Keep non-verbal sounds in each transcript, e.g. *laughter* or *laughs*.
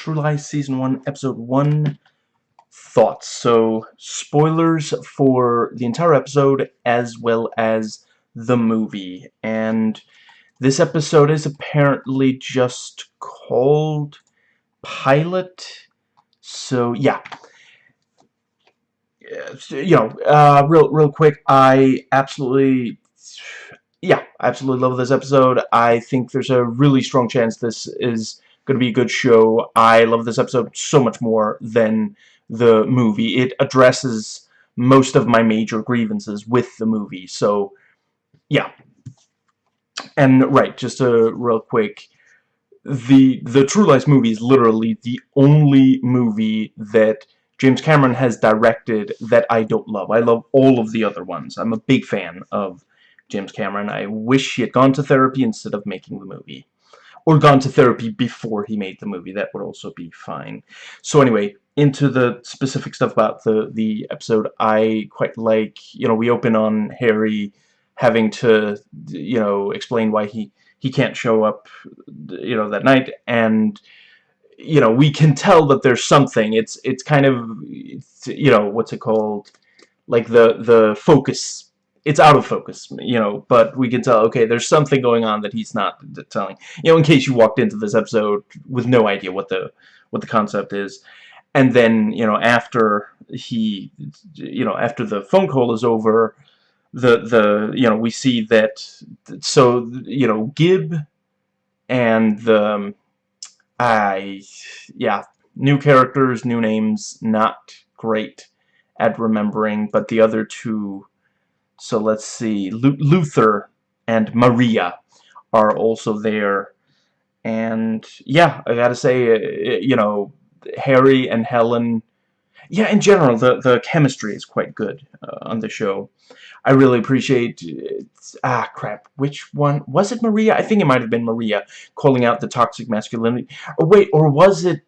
True Lies Season 1, Episode 1 thoughts. So, spoilers for the entire episode as well as the movie. And this episode is apparently just called Pilot. So, yeah. You know, uh, real, real quick, I absolutely yeah, I absolutely love this episode. I think there's a really strong chance this is going to be a good show. I love this episode so much more than the movie. It addresses most of my major grievances with the movie. So, yeah. And, right, just a real quick, the, the True Lies movie is literally the only movie that James Cameron has directed that I don't love. I love all of the other ones. I'm a big fan of James Cameron. I wish he had gone to therapy instead of making the movie or gone to therapy before he made the movie. That would also be fine. So anyway, into the specific stuff about the, the episode, I quite like, you know, we open on Harry having to, you know, explain why he, he can't show up, you know, that night, and, you know, we can tell that there's something. It's, it's kind of, it's, you know, what's it called? Like the, the focus it's out of focus, you know, but we can tell, okay, there's something going on that he's not telling. You know, in case you walked into this episode with no idea what the what the concept is. And then, you know, after he, you know, after the phone call is over, the, the, you know, we see that, so, you know, Gib and the, um, I, yeah, new characters, new names, not great at remembering, but the other two so let's see, Luther and Maria are also there. And yeah, I gotta say, uh, you know, Harry and Helen, yeah, in general, the, the chemistry is quite good uh, on the show. I really appreciate, ah, crap, which one, was it Maria? I think it might have been Maria calling out the toxic masculinity. Or wait, or was it,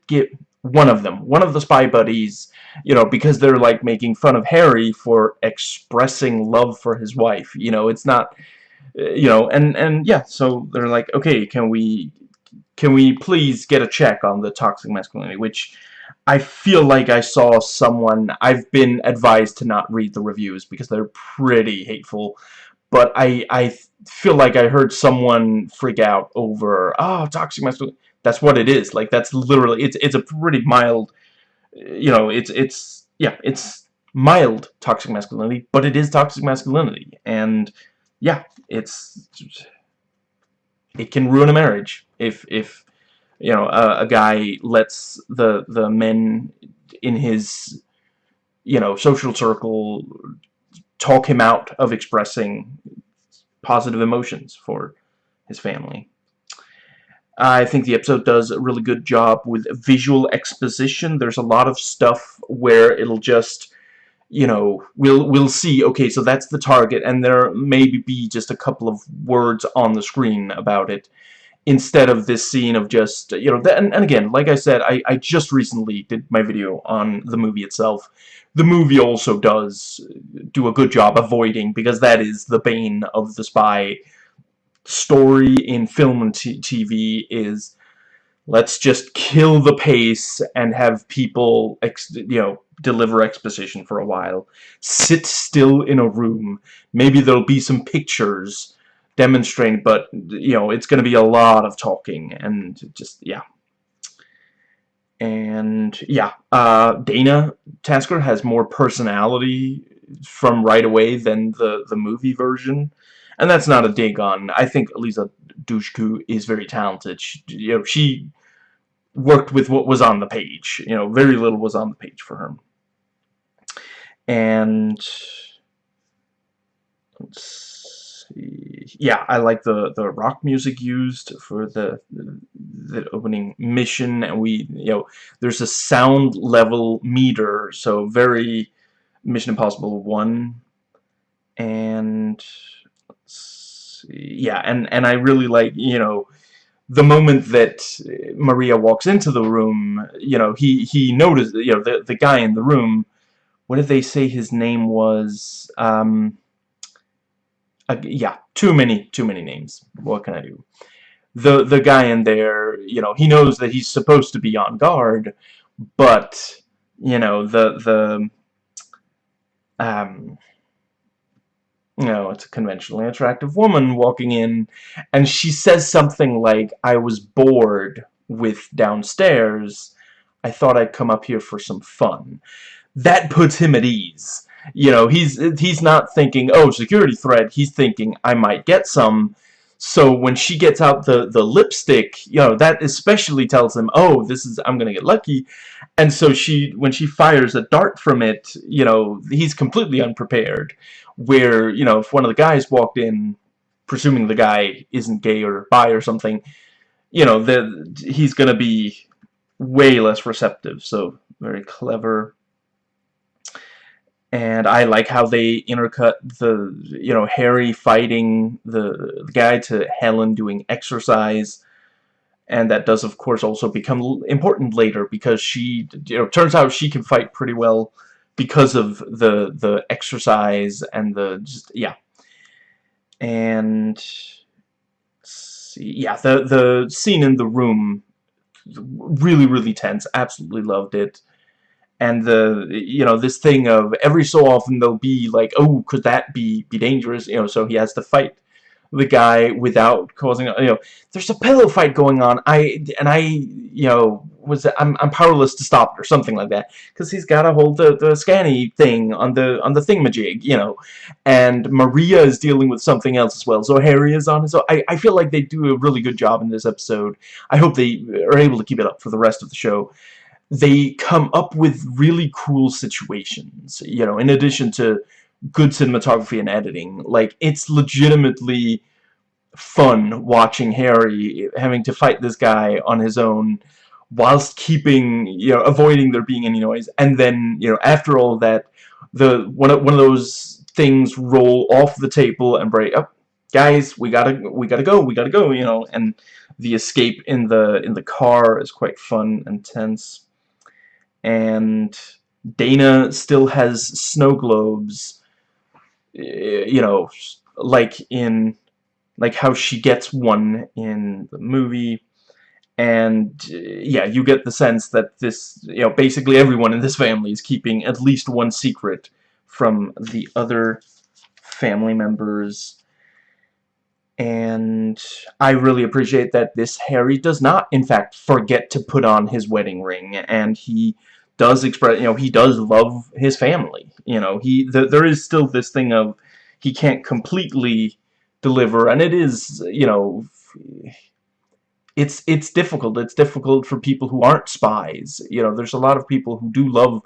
one of them, one of the spy buddies, you know, because they're like making fun of Harry for expressing love for his wife. You know, it's not, uh, you know, and and yeah, so they're like, okay, can we, can we please get a check on the toxic masculinity, which I feel like I saw someone, I've been advised to not read the reviews because they're pretty hateful, but I, I feel like I heard someone freak out over, oh, toxic masculinity, that's what it is, like, that's literally, it's, it's a pretty mild you know, it's, it's, yeah, it's mild toxic masculinity, but it is toxic masculinity, and, yeah, it's, it can ruin a marriage if, if, you know, a, a guy lets the, the men in his, you know, social circle talk him out of expressing positive emotions for his family. I think the episode does a really good job with visual exposition. There's a lot of stuff where it'll just, you know, we'll we'll see, okay, so that's the target, and there maybe be just a couple of words on the screen about it, instead of this scene of just, you know, and, and again, like I said, I, I just recently did my video on the movie itself. The movie also does do a good job avoiding, because that is the bane of the spy story in film and TV is let's just kill the pace and have people you know deliver exposition for a while. Sit still in a room. Maybe there'll be some pictures demonstrating but you know it's going to be a lot of talking and just yeah. And yeah uh, Dana Tasker has more personality from right away than the the movie version and that's not a dig on. I think Eliza Dushku is very talented. She, you know, she worked with what was on the page. You know, very little was on the page for her. And let's see. Yeah, I like the the rock music used for the the opening mission, and we you know there's a sound level meter, so very Mission Impossible one, and yeah, and and I really like you know the moment that Maria walks into the room, you know, he he noticed you know the the guy in the room. What did they say his name was? Um, uh, yeah, too many too many names. What can I do? the the guy in there, you know, he knows that he's supposed to be on guard, but you know the the um you know, it's a conventionally attractive woman walking in, and she says something like, I was bored with downstairs. I thought I'd come up here for some fun. That puts him at ease. You know, he's he's not thinking, oh, security threat. He's thinking, I might get some. So when she gets out the, the lipstick, you know, that especially tells him, oh, this is, I'm gonna get lucky. And so she, when she fires a dart from it, you know, he's completely unprepared. Where, you know, if one of the guys walked in, presuming the guy isn't gay or bi or something, you know, the, he's gonna be way less receptive. So, very clever and I like how they intercut the you know Harry fighting the, the, guy to Helen doing exercise and that does of course also become important later because she you know turns out she can fight pretty well because of the the exercise and the just yeah. And see, yeah the the scene in the room really really tense. Absolutely loved it. And the you know this thing of every so often they'll be like oh could that be be dangerous? You know so he has to fight the guy without causing you know there's a pillow fight going on. I and I you know was I'm, I'm powerless to stop it or something like that because he's got to hold the, the scanny thing on the on the thingamajig you know. And Maria is dealing with something else as well. So Harry is on own I, I feel like they do a really good job in this episode. I hope they are able to keep it up for the rest of the show. They come up with really cool situations, you know, in addition to good cinematography and editing. Like, it's legitimately fun watching Harry having to fight this guy on his own whilst keeping, you know, avoiding there being any noise. And then, you know, after all that, the one of, one of those things roll off the table and break up. Oh, guys, we gotta we gotta go, we gotta go, you know, and the escape in the in the car is quite fun and tense and Dana still has snow globes you know like in like how she gets one in the movie. And yeah you get the sense that this you know basically everyone in this family is keeping at least one secret from the other family members. And I really appreciate that this Harry does not in fact forget to put on his wedding ring. And he does express, you know, he does love his family. You know, he th there is still this thing of he can't completely deliver, and it is, you know, it's it's difficult. It's difficult for people who aren't spies. You know, there's a lot of people who do love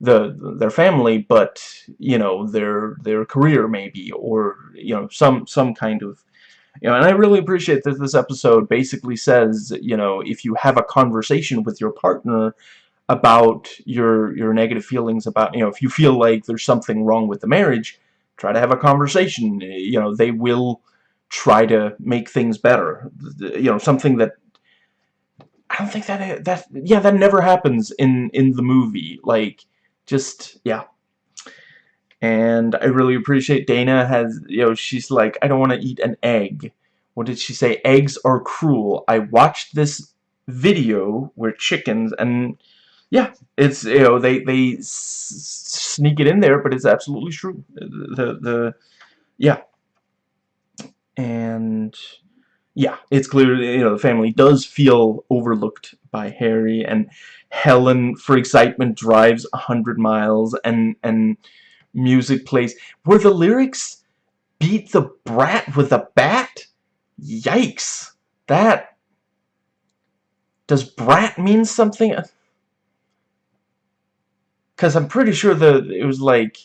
the their family, but you know, their their career maybe, or you know, some some kind of you know, and I really appreciate that this episode basically says, you know, if you have a conversation with your partner about your your negative feelings about you know if you feel like there's something wrong with the marriage try to have a conversation. You know they will try to make things better. You know something that I don't think that that yeah that never happens in in the movie. Like just yeah. And I really appreciate Dana has you know she's like I don't want to eat an egg. What did she say? Eggs are cruel. I watched this video where chickens and yeah, it's you know they they sneak it in there, but it's absolutely true. The the yeah, and yeah, it's clear you know the family does feel overlooked by Harry and Helen for excitement drives a hundred miles and and music plays. Were the lyrics beat the brat with a bat? Yikes! That does brat mean something? Because I'm pretty sure that it was like...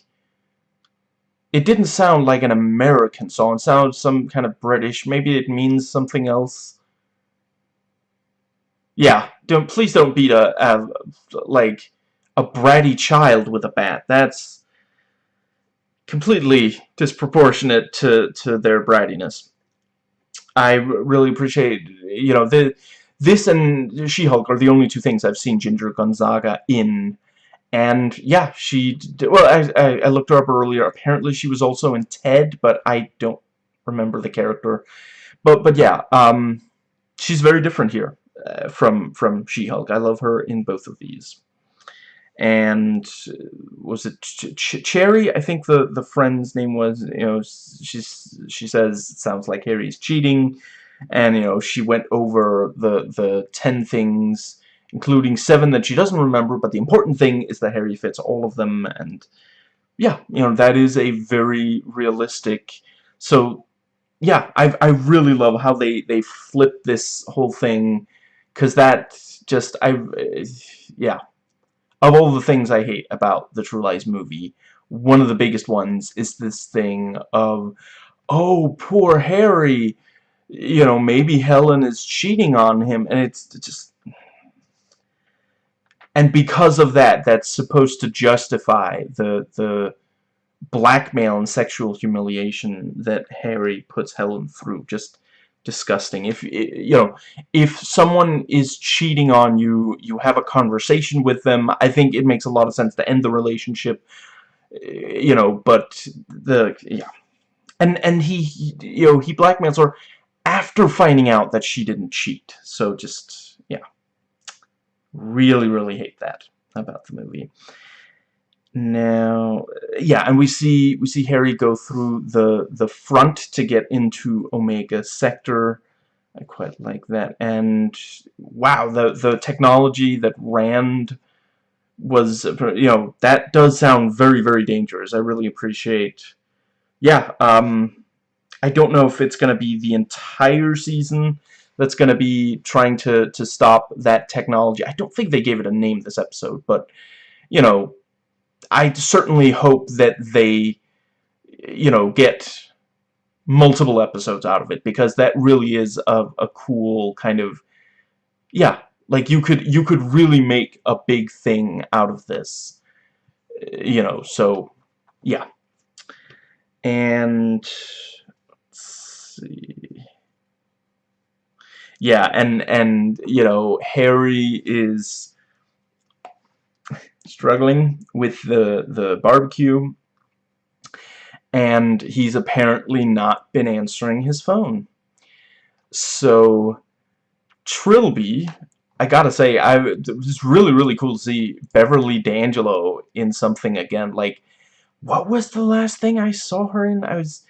It didn't sound like an American song. It sounded some kind of British. Maybe it means something else. Yeah, don't please don't beat a, a like a bratty child with a bat. That's completely disproportionate to to their brattiness. I really appreciate you know the this and She-Hulk are the only two things I've seen Ginger Gonzaga in and yeah, she did, well, I, I, looked her up earlier. Apparently, she was also in Ted, but I don't remember the character. But but yeah, um, she's very different here uh, from from She-Hulk. I love her in both of these. And uh, was it Ch Ch Cherry? I think the the friend's name was. You know, she's she says it sounds like Harry's cheating, and you know she went over the the ten things, including seven that she doesn't remember. But the important thing is that Harry fits all of them, and yeah, you know that is a very realistic. So yeah, I I really love how they they flip this whole thing, because that just I yeah, of all the things I hate about the True Lies movie, one of the biggest ones is this thing of, oh poor Harry, you know maybe Helen is cheating on him, and it's just. And because of that, that's supposed to justify the the blackmail and sexual humiliation that Harry puts Helen through. Just disgusting. If you know, if someone is cheating on you, you have a conversation with them. I think it makes a lot of sense to end the relationship. Eh, you know, but the yeah, and and he, you know he blackmails her after finding out that she didn't cheat. So just really really hate that about the movie. Now, yeah, and we see we see Harry go through the the front to get into Omega Sector. I quite like that. And wow, the the technology that Rand was, you know, that does sound very very dangerous. I really appreciate. Yeah, um, I don't know if it's going to be the entire season that's going to be trying to to stop that technology. I don't think they gave it a name this episode, but you know, I certainly hope that they, you know, get multiple episodes out of it because that really is a, a cool kind of, yeah, like you could you could really make a big thing out of this, you know. So, yeah, and let's see. Yeah, and and you know Harry is struggling with the, the barbecue and he's apparently not been answering his phone. So Trilby, I gotta say, I it was really really cool to see Beverly D'Angelo in something again. Like, what was the last thing I saw her in? I was,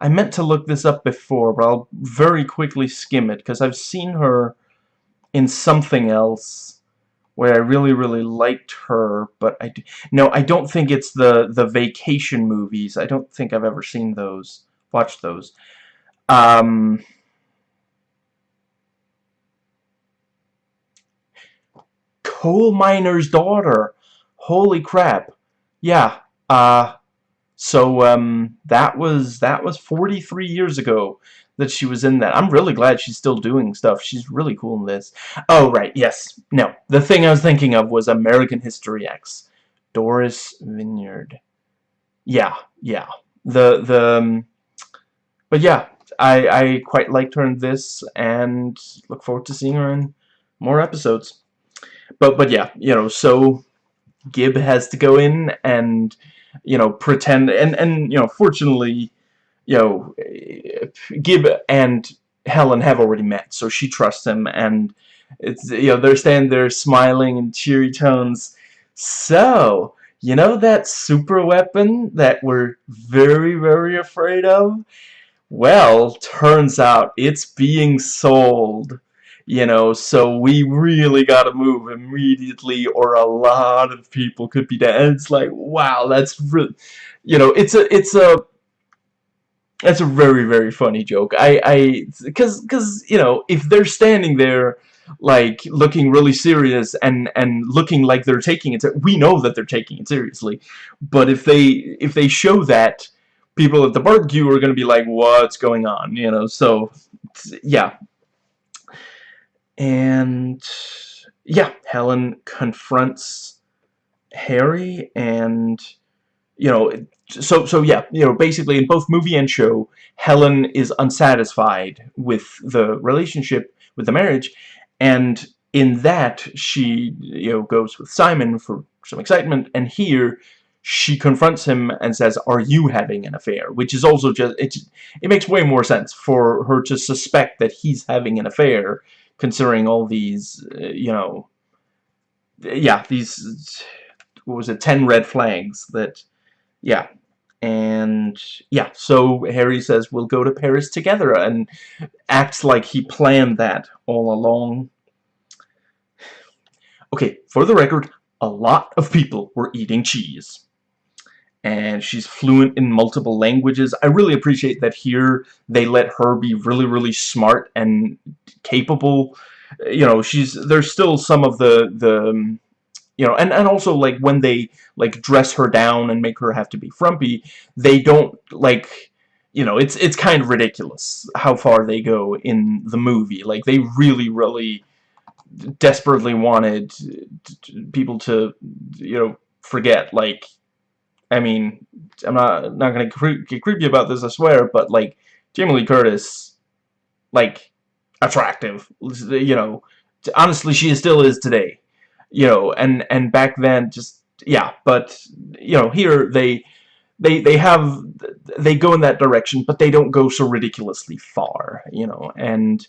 I meant to look this up before, but I'll very quickly skim it because I've seen her in something else where I really, really liked her, but I do, no, I don't think it's the the vacation movies. I don't think I've ever seen those, watched those. Um, coal miner's daughter. Holy crap! Yeah. Uh, so um, that was that was 43 years ago that she was in that. I'm really glad she's still doing stuff. She's really cool in this. Oh, right, yes. No, the thing I was thinking of was American History X. Doris Vinyard. Yeah, yeah. The, the, um, but yeah, I, I quite liked her in this, and look forward to seeing her in more episodes. But, but yeah, you know, so Gib has to go in and, you know, pretend, and, and, you know, fortunately, you know, Gib and Helen have already met, so she trusts him, and it's you know they're standing there smiling in cheery tones. So, you know that super weapon that we're very, very afraid of? Well, turns out it's being sold. You know, so we really gotta move immediately or a lot of people could be dead. And it's like, wow, that's really, you know, it's a, it's a, that's a very, very funny joke. I, I, because, because, you know, if they're standing there, like, looking really serious and, and looking like they're taking it, we know that they're taking it seriously. But if they, if they show that, people at the barbecue are going to be like, what's going on, you know, so, yeah. And, yeah, Helen confronts Harry and, you know, so so yeah you know basically in both movie and show Helen is unsatisfied with the relationship with the marriage and in that she you know goes with Simon for some excitement and here she confronts him and says, are you having an affair? Which is also just, it, it makes way more sense for her to suspect that he's having an affair, considering all these, uh, you know, yeah, these, what was it, 10 red flags that, yeah, and yeah, so Harry says we'll go to Paris together and acts like he planned that all along. Okay, for the record, a lot of people were eating cheese. And she's fluent in multiple languages. I really appreciate that here they let her be really, really smart and capable. You know, she's there's still some of the the um, you know, and, and also, like, when they, like, dress her down and make her have to be frumpy, they don't, like, you know, it's, it's kind of ridiculous how far they go in the movie. Like, they really, really desperately wanted people to, you know, forget, like, I mean, I'm not, not gonna get creepy about this, I swear, but, like, Jamie Lee Curtis, like, attractive, you know, honestly, she still is today you know, and and back then just yeah, but you know, here they they they have they go in that direction, but they don't go so ridiculously far, you know, and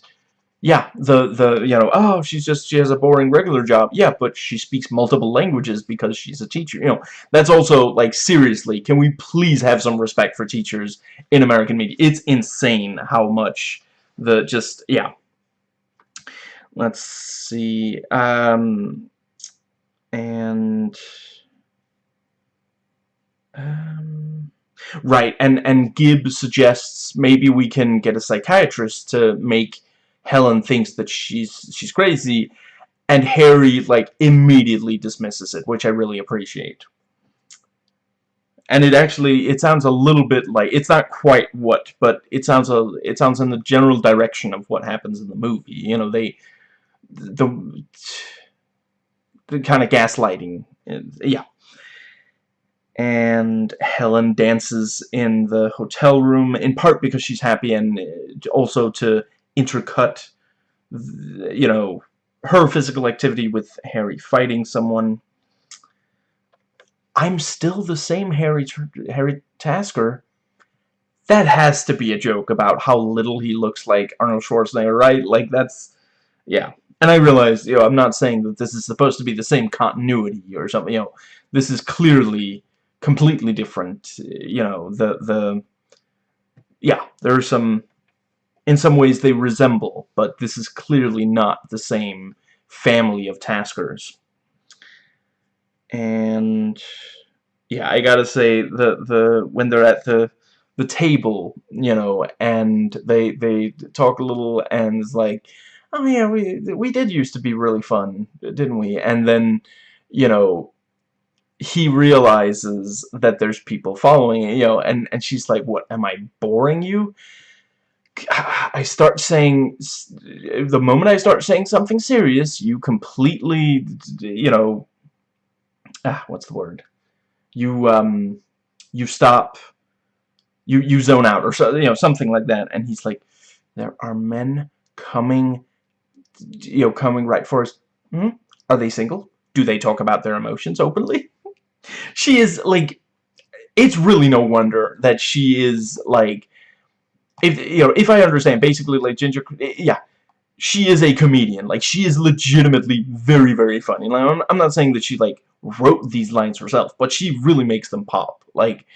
yeah, the the you know, oh, she's just she has a boring regular job. Yeah, but she speaks multiple languages because she's a teacher. You know, that's also like seriously, can we please have some respect for teachers in American media? It's insane how much the just yeah. Let's see. Um and um, right and and Gib suggests maybe we can get a psychiatrist to make Helen thinks that she's she's crazy and Harry like immediately dismisses it which I really appreciate and it actually it sounds a little bit like it's not quite what but it sounds a it sounds in the general direction of what happens in the movie you know they the the kind of gaslighting. Yeah. And Helen dances in the hotel room, in part because she's happy and uh, also to intercut, you know, her physical activity with Harry fighting someone. I'm still the same Harry, Harry Tasker. That has to be a joke about how little he looks like Arnold Schwarzenegger, right? Like, that's... Yeah. And I realize, you know, I'm not saying that this is supposed to be the same continuity or something, you know, this is clearly completely different, you know, the, the, yeah, there are some, in some ways they resemble, but this is clearly not the same family of taskers. And, yeah, I gotta say, the, the, when they're at the, the table, you know, and they, they talk a little, and it's like, oh yeah, we we did used to be really fun, didn't we? And then, you know, he realizes that there's people following you know, and and she's like, "What? Am I boring you?" I start saying, the moment I start saying something serious, you completely, you know, ah, what's the word? You um, you stop, you you zone out or so, you know, something like that. And he's like, there are men coming you know, coming right for us. Hmm? Are they single? Do they talk about their emotions openly? *laughs* she is, like, it's really no wonder that she is, like, if, you know, if I understand, basically, like, Ginger, eh, yeah, she is a comedian. Like, she is legitimately very, very funny. Like, I'm, I'm not saying that she, like, wrote these lines herself, but she really makes them pop. Like,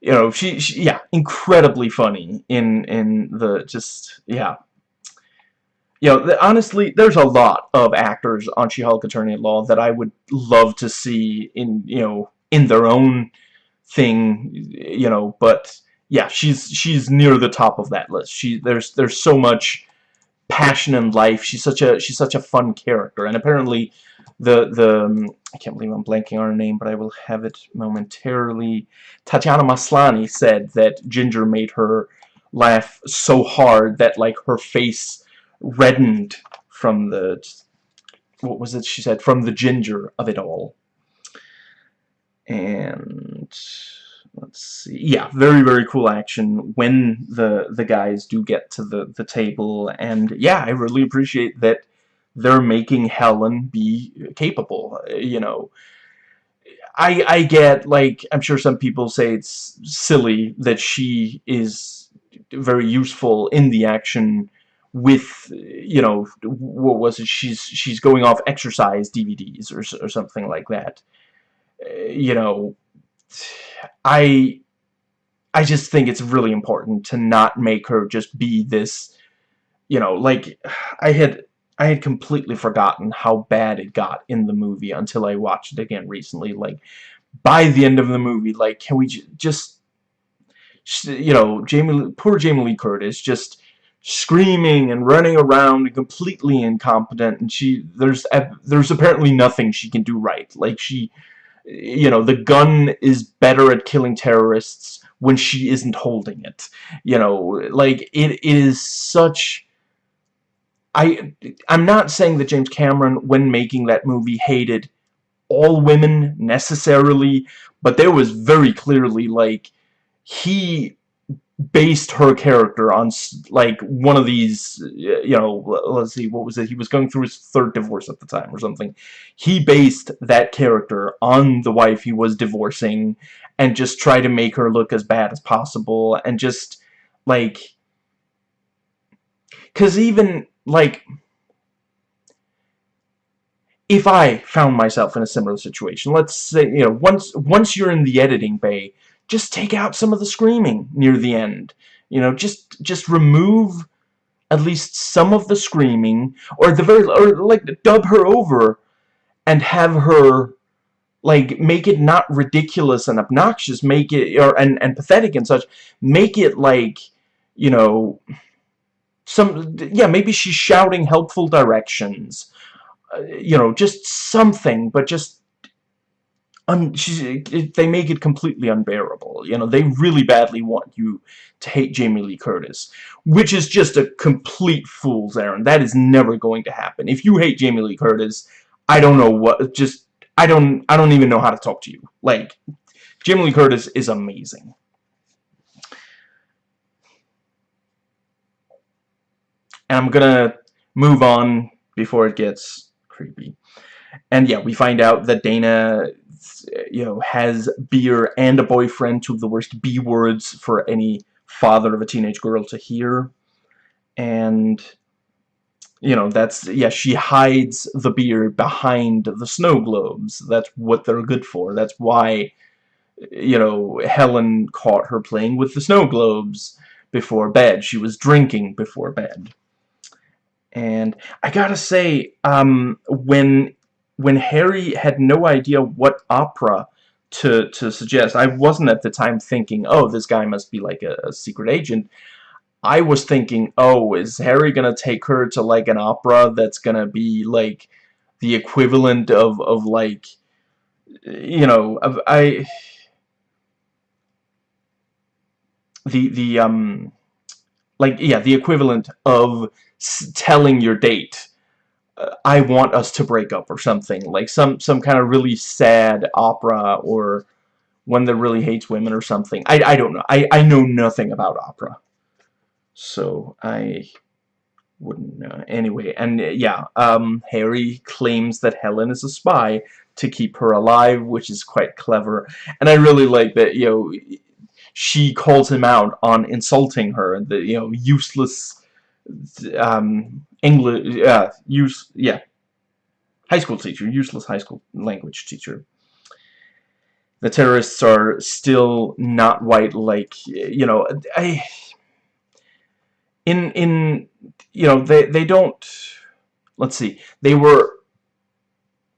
you know, she, she yeah, incredibly funny in, in the, just, yeah, you know, honestly, there's a lot of actors on She-Hulk Attorney at Law that I would love to see in, you know, in their own thing, you know, but yeah, she's she's near the top of that list. She there's there's so much passion in life. She's such a she's such a fun character, and apparently the the um, I can't believe I'm blanking on her name, but I will have it momentarily. Tatiana Maslany said that Ginger made her laugh so hard that like her face reddened from the what was it she said from the ginger of it all and let's see. Yeah very very cool action when the the guys do get to the the table. And yeah I really appreciate that they're making Helen be capable you know. I I get like I'm sure some people say it's silly that she is very useful in the action with you know what was it? She's she's going off exercise DVDs or or something like that. Uh, you know I I just think it's really important to not make her just be this you know like I had I had completely forgotten how bad it got in the movie until I watched it again recently. Like by the end of the movie like can we just you know Jamie poor Jamie Lee Curtis just screaming and running around and completely incompetent and she there's there's apparently nothing she can do right. Like she you know the gun is better at killing terrorists when she isn't holding it. You know like it is such I I'm not saying that James Cameron when making that movie hated all women necessarily but there was very clearly like he based her character on like one of these you know let's see what was it? He was going through his third divorce at the time or something. He based that character on the wife he was divorcing and just try to make her look as bad as possible and just like cuz even like if I found myself in a similar situation let's say you know once once you're in the editing bay just take out some of the screaming near the end. You know, just just remove at least some of the screaming, or the very, or like dub her over, and have her like make it not ridiculous and obnoxious, make it or and and pathetic and such. Make it like you know some yeah maybe she's shouting helpful directions. Uh, you know, just something, but just un they make it completely unbearable. You know, they really badly want you to hate Jamie Lee Curtis, which is just a complete fool's errand. That is never going to happen. If you hate Jamie Lee Curtis, I don't know what, just, I don't, I don't even know how to talk to you. Like, Jamie Lee Curtis is amazing. And I'm gonna move on before it gets creepy. And yeah, we find out that Dana you know, has beer and a boyfriend, two of the worst B words for any father of a teenage girl to hear. And, you know, that's, yeah, she hides the beer behind the snow globes. That's what they're good for. That's why, you know, Helen caught her playing with the snow globes before bed. She was drinking before bed. And I gotta say, um, when when Harry had no idea what opera to to suggest. I wasn't at the time thinking, oh, this guy must be like a, a secret agent. I was thinking, oh, is Harry gonna take her to like an opera that's gonna be like the equivalent of of like you know I the the um like yeah the equivalent of telling your date I want us to break up or something like some some kind of really sad opera or one that really hates women or something. I, I don't know. I, I know nothing about opera. So I wouldn't know. Anyway and yeah um, Harry claims that Helen is a spy to keep her alive which is quite clever. And I really like that you know she calls him out on insulting her the you know useless um, English, uh, use, yeah, high school teacher, useless high school language teacher. The terrorists are still not white, like, you know, I, in, in, you know, they, they don't, let's see, they were,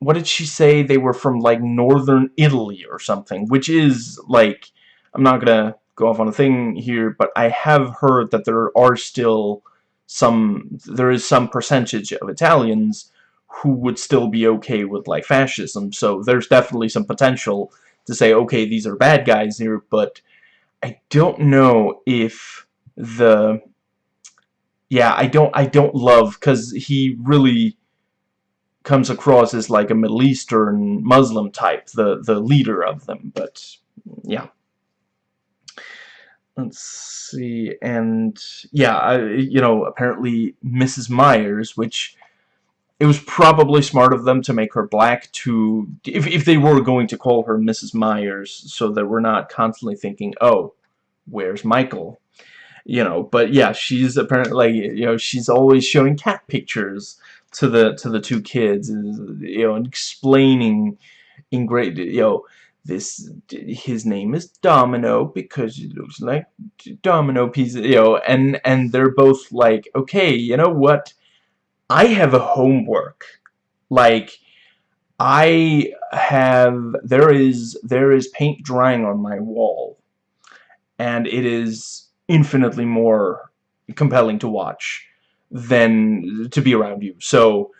what did she say? They were from, like, northern Italy or something, which is, like, I'm not gonna go off on a thing here, but I have heard that there are still some there is some percentage of Italians who would still be okay with like fascism. So there's definitely some potential to say okay these are bad guys here but I don't know if the yeah I don't I don't love because he really comes across as like a Middle Eastern Muslim type the the leader of them but yeah let's see and yeah I, you know apparently Mrs. Myers which it was probably smart of them to make her black to if, if they were going to call her Mrs. Myers so that we're not constantly thinking oh where's Michael you know but yeah she's apparently you know she's always showing cat pictures to the to the two kids you know and explaining in great you know this his name is Domino because he looks like domino pieces you know and and they're both like okay you know what? I have a homework. Like I have there is there is paint drying on my wall and it is infinitely more compelling to watch than to be around you. So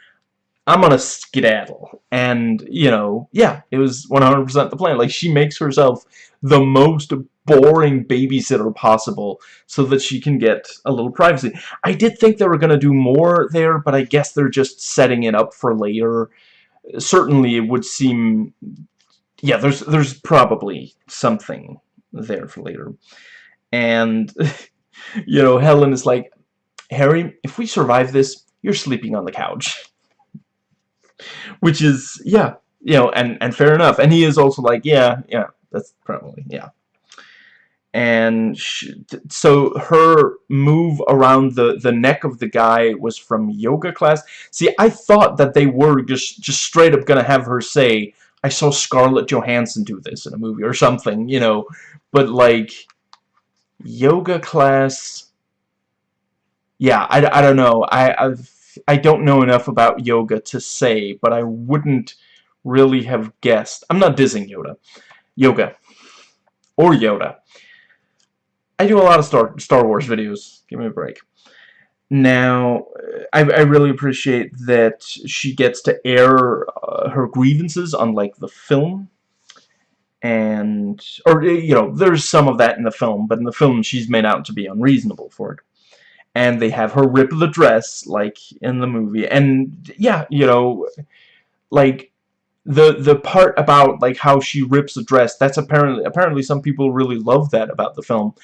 I'm gonna skedaddle. And, you know, yeah, it was 100% the plan. Like, she makes herself the most boring babysitter possible so that she can get a little privacy. I did think they were gonna do more there, but I guess they're just setting it up for later. Certainly, it would seem... Yeah, there's, there's probably something there for later. And, *laughs* you know, Helen is like, Harry, if we survive this, you're sleeping on the couch which is yeah you know and and fair enough. And he is also like yeah yeah that's probably yeah. And she, so her move around the the neck of the guy was from yoga class. See I thought that they were just just straight up gonna have her say I saw Scarlett Johansson do this in a movie or something you know. But like yoga class yeah I, I don't know. I, I've I don't know enough about yoga to say, but I wouldn't really have guessed. I'm not dissing Yoda. Yoga. Or Yoda. I do a lot of Star, Star Wars videos. Give me a break. Now, I, I really appreciate that she gets to air uh, her grievances, unlike the film. And, or, you know, there's some of that in the film, but in the film she's made out to be unreasonable for it and they have her rip the dress like in the movie. And yeah you know like the the part about like how she rips the dress that's apparently apparently some people really love that about the film.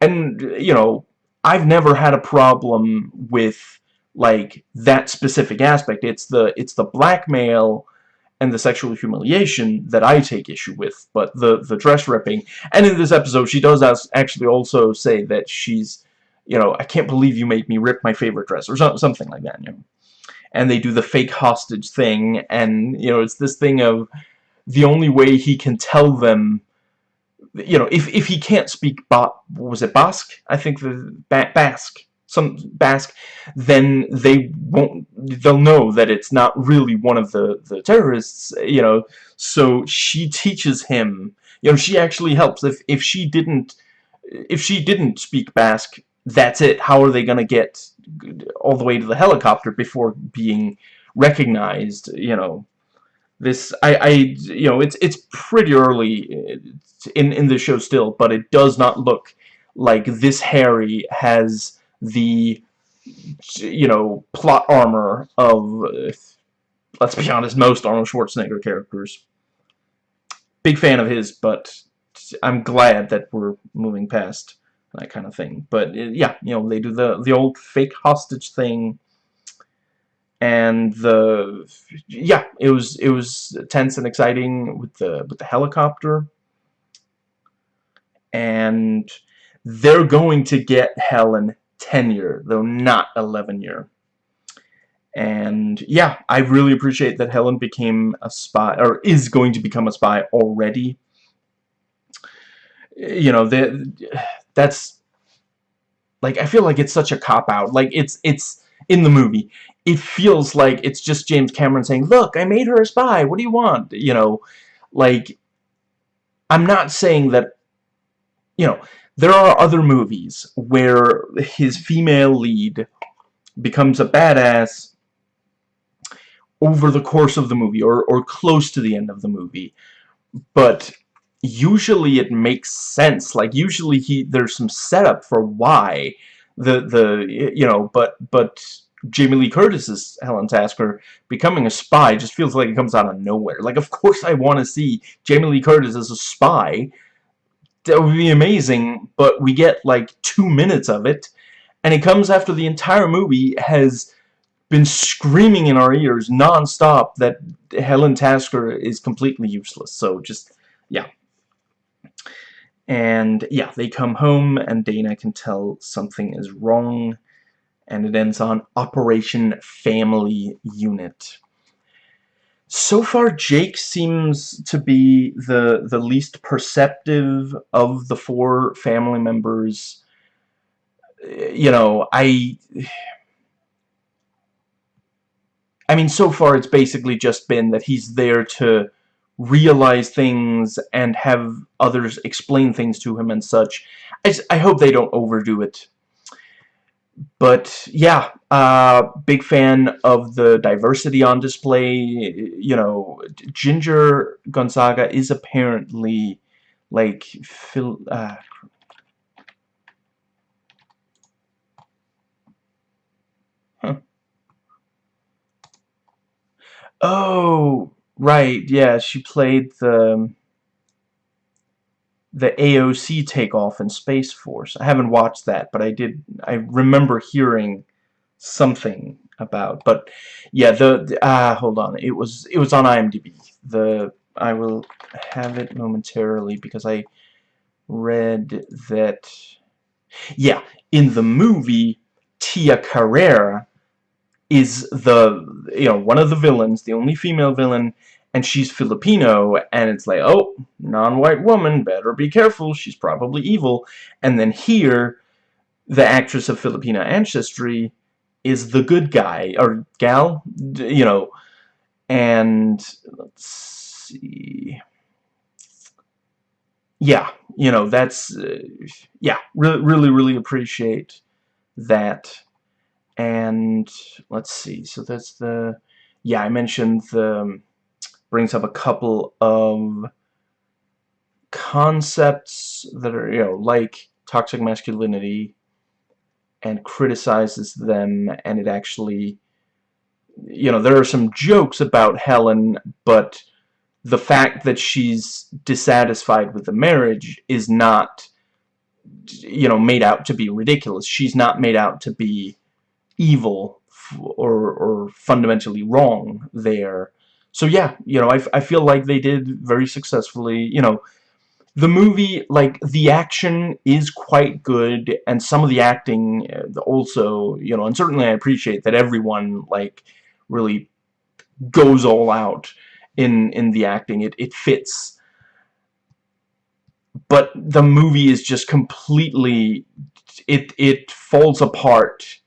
And you know I've never had a problem with like that specific aspect. It's the it's the blackmail and the sexual humiliation that I take issue with but the the dress ripping. And in this episode she does actually also say that she's you know, I can't believe you made me rip my favorite dress, or something like that, you know. And they do the fake hostage thing, and, you know, it's this thing of the only way he can tell them, you know, if, if he can't speak, ba was it Basque? I think the ba Basque, some Basque, then they won't, they'll know that it's not really one of the, the terrorists, you know, so she teaches him, you know, she actually helps. If, if she didn't, if she didn't speak Basque, that's it. How are they going to get all the way to the helicopter before being recognized? You know, this I I you know it's it's pretty early uh, in in the show still, but it does not look like this Harry has the you know plot armor of let's be honest most Arnold Schwarzenegger characters. Big fan of his, but I'm glad that we're moving past that kind of thing. But uh, yeah, you know, they do the the old fake hostage thing, and the yeah, it was it was tense and exciting with the with the helicopter, and they're going to get Helen tenure, though not 11 year. And yeah, I really appreciate that Helen became a spy, or is going to become a spy already. You know, the that's like I feel like it's such a cop out. Like it's it's in the movie. It feels like it's just James Cameron saying look I made her a spy. What do you want? You know like I'm not saying that you know there are other movies where his female lead becomes a badass over the course of the movie or, or close to the end of the movie but usually it makes sense like usually he there's some setup for why the the you know but but Jamie Lee Curtis's Helen Tasker becoming a spy just feels like it comes out of nowhere like of course I want to see Jamie Lee Curtis as a spy that would be amazing but we get like two minutes of it and it comes after the entire movie has been screaming in our ears non-stop that Helen Tasker is completely useless. So just, yeah. And, yeah, they come home and Dana can tell something is wrong. And it ends on Operation Family Unit. So far, Jake seems to be the, the least perceptive of the four family members. You know, I... I mean, so far it's basically just been that he's there to realize things and have others explain things to him and such. I, I hope they don't overdo it. But, yeah, uh, big fan of the diversity on display. You know, Ginger Gonzaga is apparently, like, Phil... Uh, Oh, right, yeah, she played the the AOC takeoff in Space Force. I haven't watched that, but I did I remember hearing something about. But yeah, the ah uh, hold on. It was it was on IMDb. The I will have it momentarily because I read that yeah, in the movie Tia Carrere is the you know one of the villains the only female villain and she's Filipino and it's like oh non-white woman better be careful she's probably evil. And then here the actress of Filipino ancestry is the good guy or gal you know and let's see. Yeah you know that's uh, yeah really really really appreciate that and let's see so that's the yeah I mentioned the um, brings up a couple of concepts that are you know like toxic masculinity and criticizes them and it actually you know there are some jokes about Helen but the fact that she's dissatisfied with the marriage is not you know made out to be ridiculous. She's not made out to be evil or, or fundamentally wrong there. So yeah, you know, I, I feel like they did very successfully, you know, the movie, like, the action is quite good, and some of the acting uh, also, you know, and certainly I appreciate that everyone, like, really goes all out in, in the acting. It, it fits. But the movie is just completely, it, it falls apart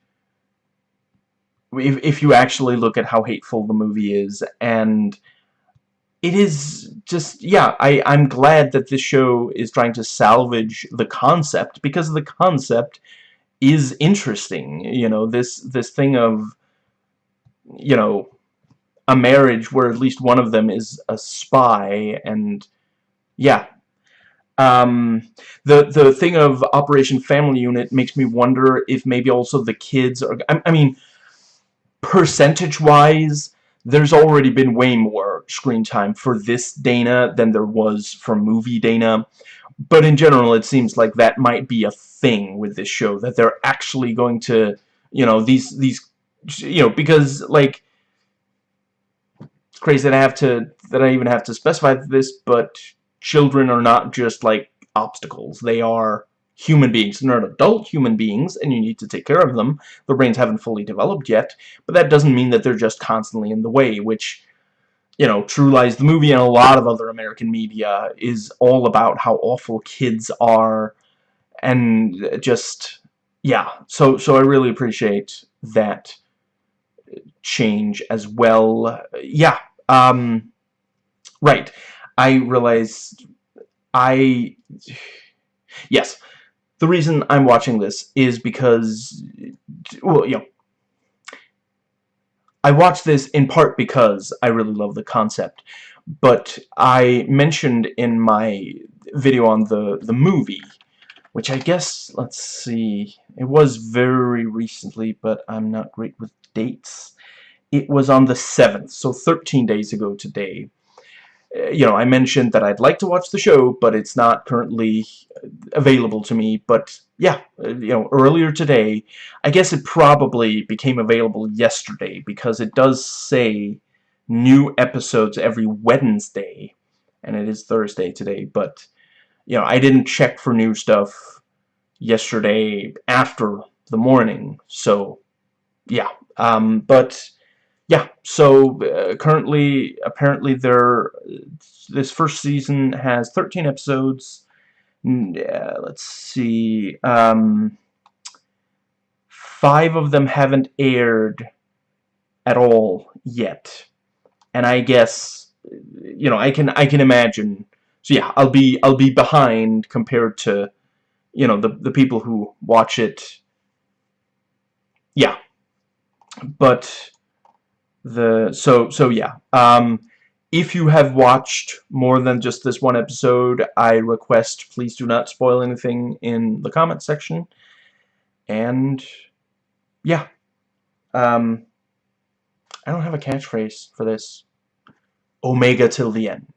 if, if you actually look at how hateful the movie is and it is just yeah I I'm glad that this show is trying to salvage the concept because the concept is interesting you know this this thing of you know a marriage where at least one of them is a spy and yeah. Um, the the thing of Operation Family Unit makes me wonder if maybe also the kids are I, I mean percentage-wise, there's already been way more screen time for this Dana than there was for movie Dana. But in general, it seems like that might be a thing with this show, that they're actually going to, you know, these, these, you know, because, like, it's crazy that I have to, that I even have to specify this, but children are not just, like, obstacles. They are human beings. They're not adult human beings, and you need to take care of them. Their brains haven't fully developed yet, but that doesn't mean that they're just constantly in the way, which, you know, True Lies, the movie, and a lot of other American media is all about how awful kids are, and just, yeah. So, so I really appreciate that change as well. Yeah, um, right. I realized I... *sighs* Yes, the reason I'm watching this is because, well, you know, I watch this in part because I really love the concept, but I mentioned in my video on the, the movie, which I guess, let's see, it was very recently, but I'm not great with dates. It was on the 7th, so 13 days ago today. You know, I mentioned that I'd like to watch the show, but it's not currently available to me. But yeah, uh, you know, earlier today, I guess it probably became available yesterday because it does say new episodes every Wednesday, and it is Thursday today. But you know, I didn't check for new stuff yesterday after the morning, so yeah. Um, but yeah, so uh, currently, apparently, there this first season has 13 episodes. Uh, let's see, um, five of them haven't aired at all yet, and I guess you know I can I can imagine. So yeah, I'll be I'll be behind compared to you know the the people who watch it. Yeah, but the so so yeah. Um if you have watched more than just this one episode I request please do not spoil anything in the comment section. And yeah. Um I don't have a catchphrase for this. Omega till the end